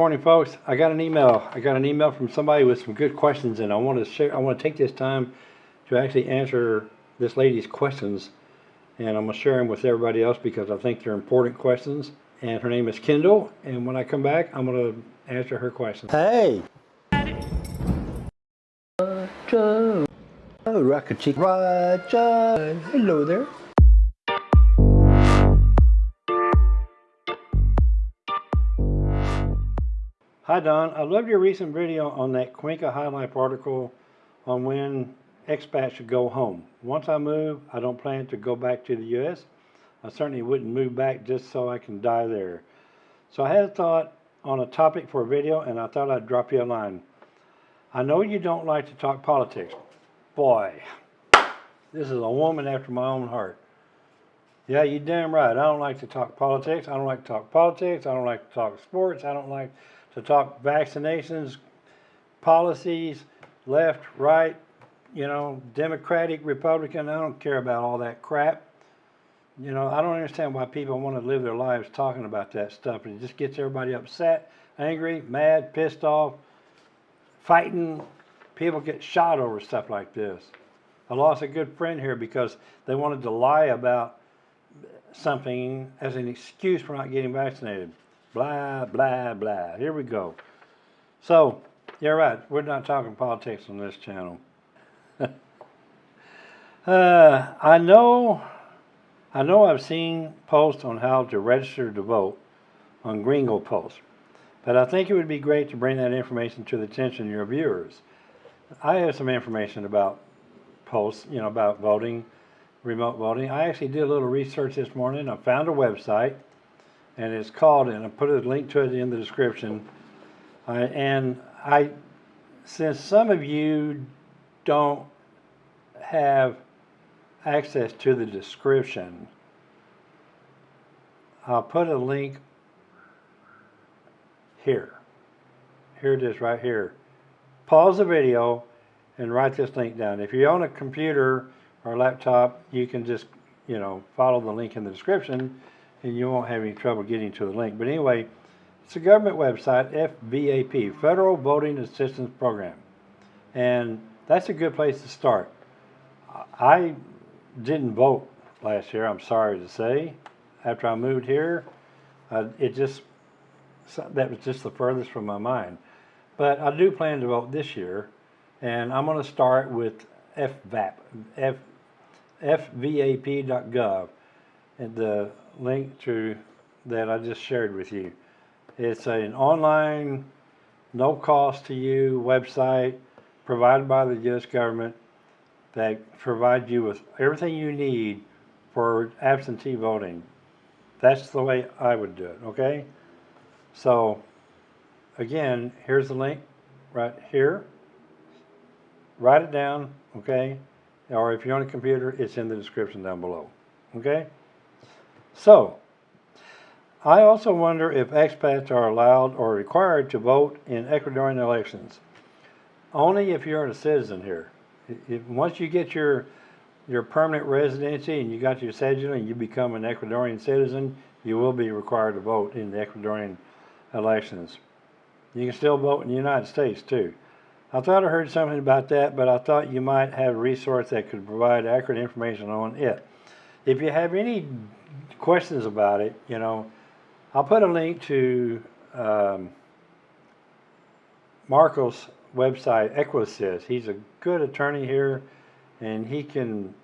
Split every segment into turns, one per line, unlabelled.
Morning, folks. I got an email. I got an email from somebody with some good questions, and I want to share. I want to take this time to actually answer this lady's questions, and I'm gonna share them with everybody else because I think they're important questions. And her name is Kendall, and when I come back, I'm gonna answer her questions. Hey. Roger. Oh, Rocket Chick. Roger. Hello there. Hi Don, I loved your recent video on that Cuenca High Life article on when expats should go home. Once I move, I don't plan to go back to the U.S. I certainly wouldn't move back just so I can die there. So I had a thought on a topic for a video and I thought I'd drop you a line. I know you don't like to talk politics. Boy, this is a woman after my own heart. Yeah, you damn right. I don't like to talk politics. I don't like to talk politics. I don't like to talk sports. I don't like to talk vaccinations, policies, left, right, you know, Democratic, Republican. I don't care about all that crap. You know, I don't understand why people want to live their lives talking about that stuff. It just gets everybody upset, angry, mad, pissed off, fighting. People get shot over stuff like this. I lost a good friend here because they wanted to lie about something as an excuse for not getting vaccinated. Blah, blah, blah. Here we go. So, you're right. We're not talking politics on this channel. uh, I know, I know I've seen posts on how to register to vote on Gringo Post, but I think it would be great to bring that information to the attention of your viewers. I have some information about posts, you know, about voting, remote voting. I actually did a little research this morning. I found a website and it's called, and I put a link to it in the description. Uh, and I, since some of you don't have access to the description, I'll put a link here. Here it is right here. Pause the video and write this link down. If you're on a computer or laptop, you can just, you know, follow the link in the description and you won't have any trouble getting to the link. But anyway, it's a government website, FVAP, Federal Voting Assistance Program. And that's a good place to start. I didn't vote last year, I'm sorry to say. After I moved here, uh, it just, that was just the furthest from my mind. But I do plan to vote this year, and I'm going to start with FVAP, F, fvap.gov, the link to that I just shared with you. It's an online, no cost to you website provided by the U.S. government that provides you with everything you need for absentee voting. That's the way I would do it, okay? So, again, here's the link right here. Write it down, okay? Or if you're on a computer, it's in the description down below, okay? So, I also wonder if expats are allowed or required to vote in Ecuadorian elections. Only if you're a citizen here. If, once you get your your permanent residency and you got your cedula and you become an Ecuadorian citizen, you will be required to vote in the Ecuadorian elections. You can still vote in the United States too. I thought I heard something about that, but I thought you might have a resource that could provide accurate information on it. If you have any questions about it, you know, I'll put a link to um, Marco's website, Equisys. He's a good attorney here, and he can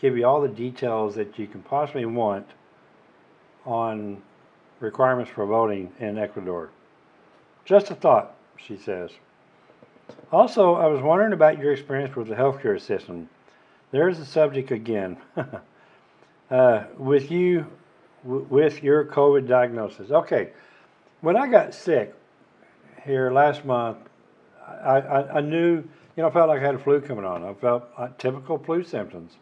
give you all the details that you can possibly want on requirements for voting in Ecuador. Just a thought, she says. Also, I was wondering about your experience with the healthcare system. There's the subject again. uh, with you with your COVID diagnosis. Okay, when I got sick here last month, I, I, I, knew, you know, I felt like I had a flu coming on. I felt typical flu symptoms.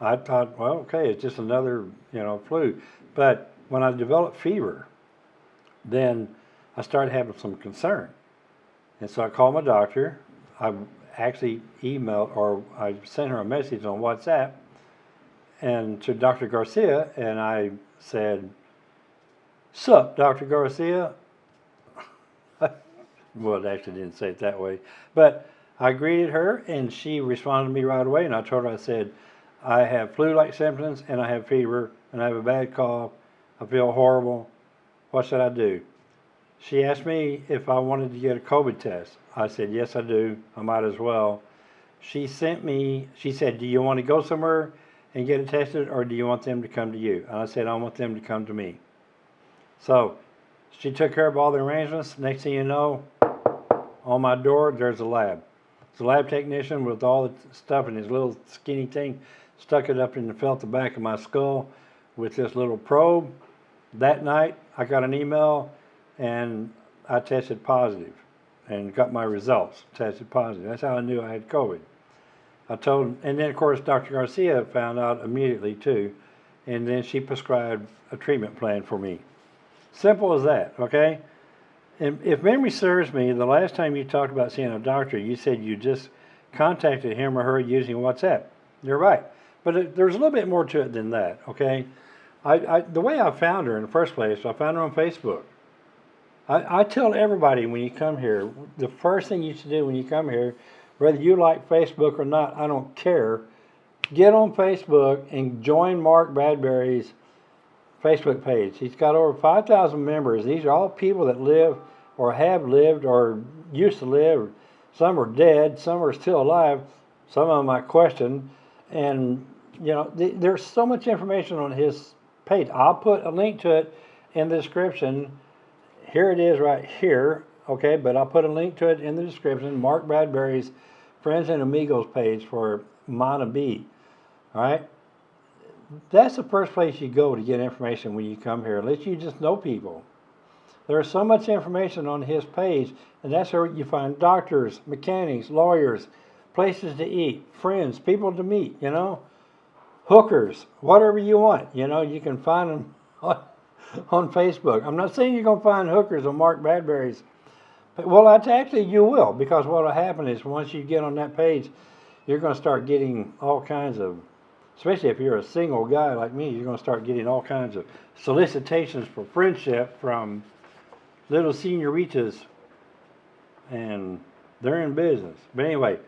I thought, well, okay, it's just another, you know, flu. But when I developed fever, then I started having some concern. And so I called my doctor. I actually emailed or I sent her a message on WhatsApp and to Dr. Garcia, and I said, Sup, Dr. Garcia? well, it actually didn't say it that way. But I greeted her and she responded to me right away. And I told her, I said, I have flu like symptoms and I have fever and I have a bad cough. I feel horrible. What should I do? She asked me if I wanted to get a COVID test. I said, Yes, I do. I might as well. She sent me, she said, Do you want to go somewhere and get it tested or do you want them to come to you? And I said, I want them to come to me. So she took care of all the arrangements. Next thing you know, on my door, there's a lab. It's a lab technician with all the stuff in his little skinny thing, stuck it up and felt the back of my skull with this little probe. That night, I got an email and I tested positive and got my results, tested positive. That's how I knew I had COVID. I told, and then of course Dr. Garcia found out immediately too, and then she prescribed a treatment plan for me. Simple as that, okay? And if memory serves me, the last time you talked about seeing a doctor, you said you just contacted him or her using WhatsApp. You're right. But it, there's a little bit more to it than that, okay? I, I, the way I found her in the first place, I found her on Facebook. I, I tell everybody when you come here, the first thing you should do when you come here, whether you like Facebook or not, I don't care. Get on Facebook and join Mark Bradbury's Facebook page. He's got over 5,000 members. These are all people that live or have lived or used to live. Some are dead, some are still alive. Some of them I question. And, you know, th- there's so much information on his page. I'll put a link to it in the description. Here it is right here, okay? But I'll put a link to it in the description. Mark Bradbury's Friends and Amigos page for Manabí. All right? That's the first place you go to get information when you come here, unless you just know people. There's so much information on his page, and that's where you find doctors, mechanics, lawyers, places to eat, friends, people to meet, you know, hookers, whatever you want. You know, you can find them on, on Facebook. I'm not saying you're going to find hookers on Mark Bradbury's. Well, that's actually you will, because what will happen is once you get on that page, you're going to start getting all kinds of, especially if you're a single guy like me, you're going to start getting all kinds of solicitations for friendship from little senoritas, and they're in business. But anyway,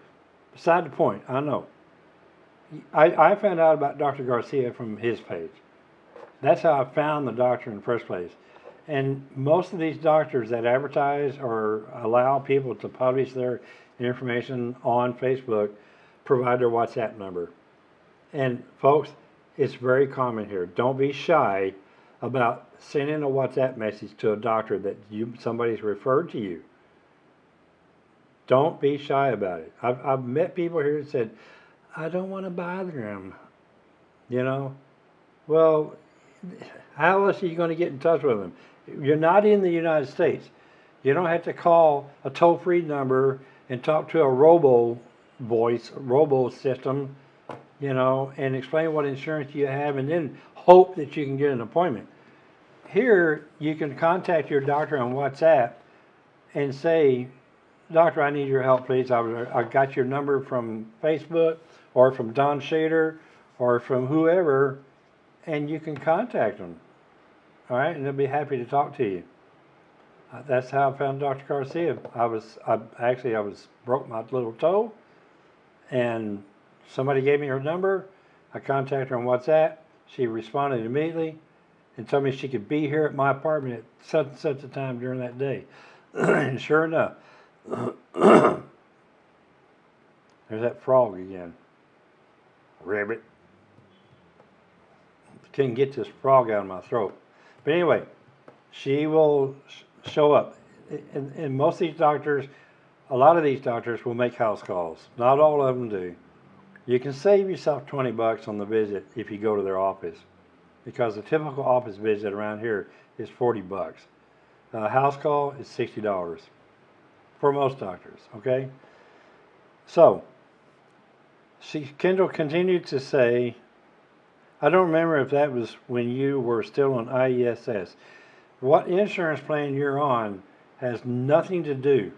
beside the point, I know. I, I found out about Dr. Garcia from his page. That's how I found the doctor in the first place. And most of these doctors that advertise or allow people to publish their information on Facebook provide their WhatsApp number. And folks, it's very common here. Don't be shy about sending a WhatsApp message to a doctor that you somebody's referred to you. Don't be shy about it. I've, I've met people here that said, I don't want to bother them. You know? Well, how else are you going to get in touch with them? You're not in the United States. You don't have to call a toll free number and talk to a robo voice, robo system, you know, and explain what insurance you have and then hope that you can get an appointment. Here, you can contact your doctor on WhatsApp and say, Doctor, I need your help, please. I, I got your number from Facebook or from Don Shader or from whoever, and you can contact them. All right, and they'll be happy to talk to you. Uh, that's how I found Dr. Garcia. I was, I actually, I was broke my little toe, and somebody gave me her number. I contacted her on WhatsApp. She responded immediately and told me she could be here at my apartment at such and such a time during that day. and sure enough, there's that frog again. Rabbit. Couldn't get this frog out of my throat. But anyway, she will show up. And, and most of these doctors, a lot of these doctors will make house calls. Not all of them do. You can save yourself 20 bucks on the visit if you go to their office because the typical office visit around here is 40 bucks. A house call is $60 for most doctors, okay? So, she, Kendall continued to say, I don't remember if that was when you were still on IESS. What insurance plan you're on has nothing to do,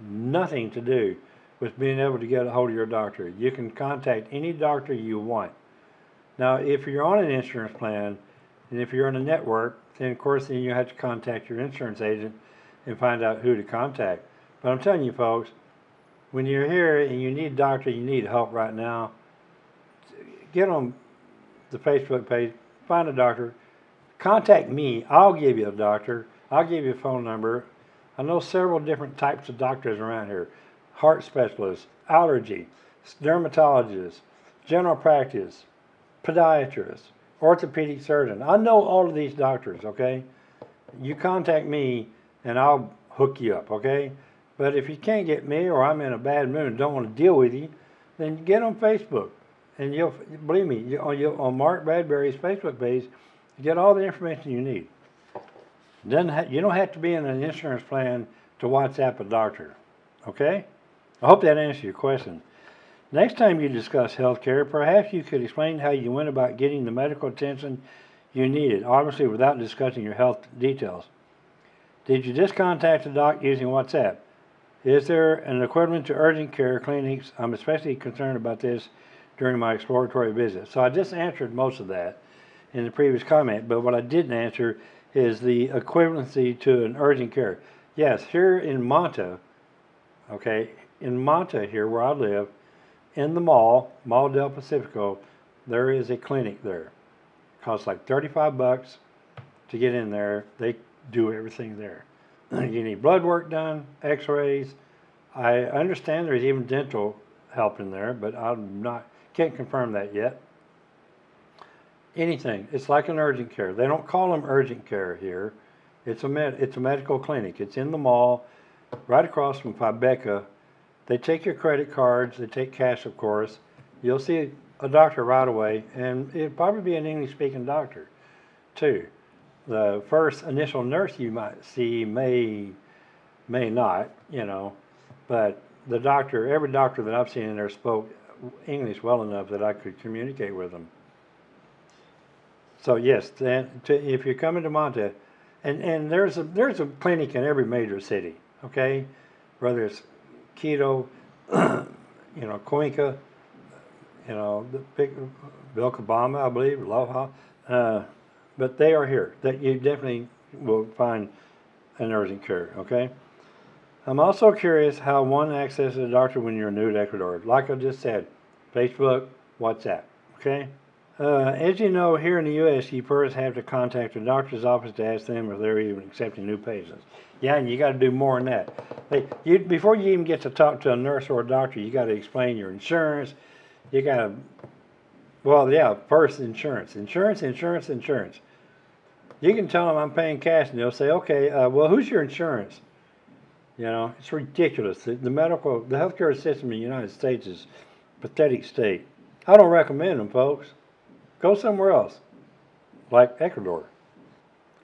nothing to do with being able to get a hold of your doctor. You can contact any doctor you want. Now, if you're on an insurance plan, and if you're on a network, then of course then you have to contact your insurance agent and find out who to contact. But I'm telling you, folks, when you're here and you need a doctor, you need help right now, get on the Facebook page, find a doctor, contact me. I'll give you a doctor. I'll give you a phone number. I know several different types of doctors around here heart specialists, allergy, dermatologists, general practice, podiatrist, orthopedic surgeon. I know all of these doctors, okay? You contact me and I'll hook you up, okay? But if you can't get me or I'm in a bad mood and don't want to deal with you, then get on Facebook. And you'll, believe me, you, on, you, on Mark Bradbury's Facebook page, you get all the information you need. Ha- you don't have to be in an insurance plan to WhatsApp a doctor, okay? I hope that answers your question. Next time you discuss healthcare, perhaps you could explain how you went about getting the medical attention you needed, obviously without discussing your health details. Did you just contact the doc using WhatsApp? Is there an equivalent to urgent care clinics? I'm especially concerned about this during my exploratory visit. So I just answered most of that in the previous comment, but what I didn't answer is the equivalency to an urgent care. Yes, here in Manta, okay, in Manta here where I live, in the mall, Mall del Pacifico, there is a clinic there. It Costs like 35 bucks to get in there. They do everything there. you need blood work done, x-rays. I understand there's even dental help in there, but I'm not, can't confirm that yet. Anything. It's like an urgent care. They don't call them urgent care here. It's a med, it's a medical clinic. It's in the mall, right across from Fibeca. They take your credit cards. They take cash, of course. You'll see a doctor right away, and it'll probably be an English-speaking doctor, too. The first initial nurse you might see may may not, you know, but the doctor, every doctor that I've seen in there spoke English well enough that I could communicate with them. So yes, to, if you're coming to Manta, and and there's a there's a clinic in every major city, okay, whether it's Quito, you know, Cuenca, you know, Vilcabamba, I believe, Loja, uh, but they are here. That you definitely will find an urgent care, okay. I'm also curious how one accesses a doctor when you're new to Ecuador. Like I just said, Facebook, WhatsApp, okay. Uh, as you know, here in the U.S., you first have to contact the doctor's office to ask them if they're even accepting new patients. Yeah, and you got to do more than that. You, before you even get to talk to a nurse or a doctor, you got to explain your insurance. You got to, well, yeah, first insurance, insurance, insurance, insurance. You can tell them I'm paying cash, and they'll say, okay, uh, well, who's your insurance? You know, it's ridiculous. The, the medical, the healthcare system in the United States is pathetic state. I don't recommend them, folks. Go somewhere else, like Ecuador,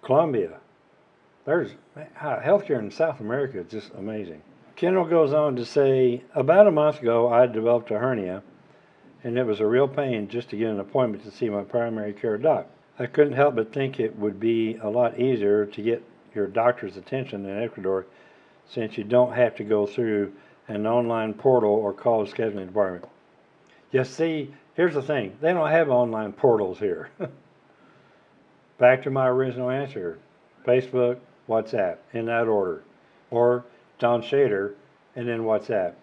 Colombia. There's uh, healthcare in South America is just amazing. Kendall goes on to say, about a month ago, I developed a hernia, and it was a real pain just to get an appointment to see my primary care doc. I couldn't help but think it would be a lot easier to get your doctor's attention in Ecuador since you don't have to go through an online portal or call the scheduling department. You see, Here's the thing, they don't have online portals here. Back to my original answer, Facebook, WhatsApp, in that order. Or Don Shader, and then WhatsApp.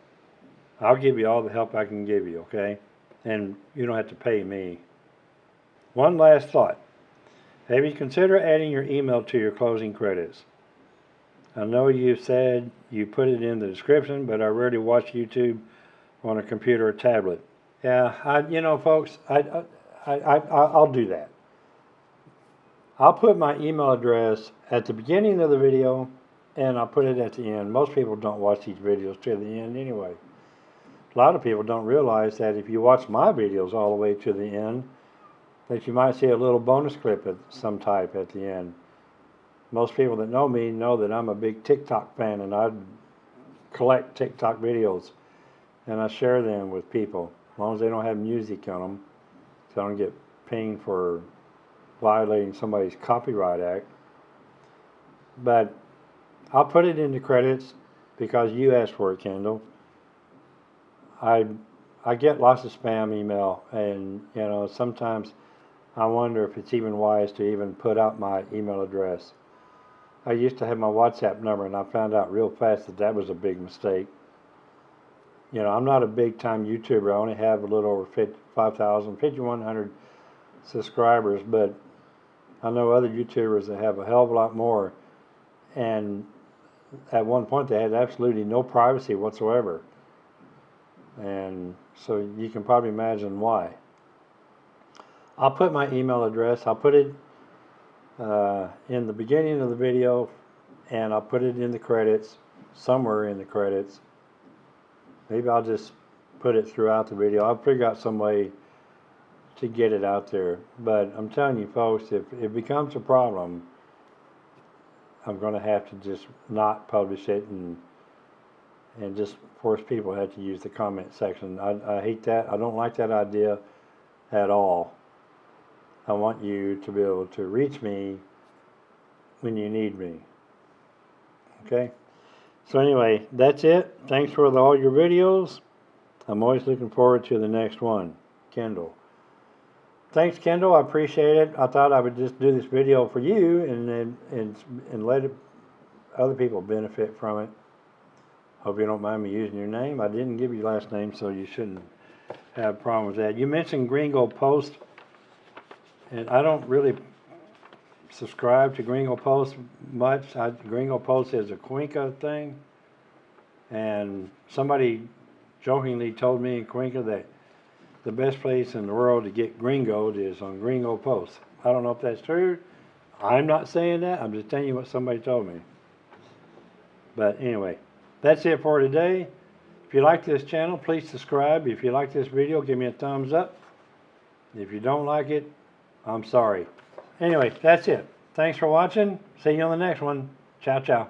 I'll give you all the help I can give you, okay? And you don't have to pay me. One last thought. Have you considered adding your email to your closing credits? I know you said you put it in the description, but I rarely watch YouTube on a computer or tablet. Yeah, I, you know, folks, I, I, I, I'll do that. I'll put my email address at the beginning of the video and I'll put it at the end. Most people don't watch these videos to the end anyway. A lot of people don't realize that if you watch my videos all the way to the end, that you might see a little bonus clip of some type at the end. Most people that know me know that I'm a big TikTok fan and I collect TikTok videos and I share them with people as long as they don't have music on them, so I don't get pinged for violating somebody's copyright act. But I'll put it in the credits because you asked for it, Kendall. I I get lots of spam email, and you know sometimes I wonder if it's even wise to even put out my email address. I used to have my WhatsApp number, and I found out real fast that that was a big mistake. You know, I'm not a big time YouTuber. I only have a little over 50, 5,000, 5,100 subscribers, but I know other YouTubers that have a hell of a lot more. And at one point, they had absolutely no privacy whatsoever. And so you can probably imagine why. I'll put my email address, I'll put it uh, in the beginning of the video, and I'll put it in the credits, somewhere in the credits. Maybe I'll just put it throughout the video. I'll figure out some way to get it out there. But I'm telling you, folks, if it becomes a problem, I'm going to have to just not publish it and and just force people to have to use the comment section. I, I hate that. I don't like that idea at all. I want you to be able to reach me when you need me. Okay? So anyway, that's it. Thanks for the, all your videos. I'm always looking forward to the next one. Kendall. Thanks, Kendall. I appreciate it. I thought I would just do this video for you and and and, and let it, other people benefit from it. Hope you don't mind me using your name. I didn't give your last name, so you shouldn't have a problem with that. You mentioned Gringo Post, and I don't really subscribe to Gringo Post much. I, Gringo Post is a Cuenca thing, and somebody jokingly told me in Cuenca that the best place in the world to get gringoed is on Gringo Post. I don't know if that's true. I'm not saying that. I'm just telling you what somebody told me. But anyway, that's it for today. If you like this channel, please subscribe. If you like this video, give me a thumbs up. If you don't like it, I'm sorry. Anyway, that's it. Thanks for watching. See you on the next one. Ciao, ciao.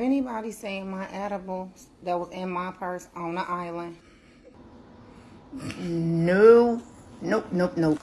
Have anybody seen my edibles that was in my purse on the island?
No, nope, nope, nope.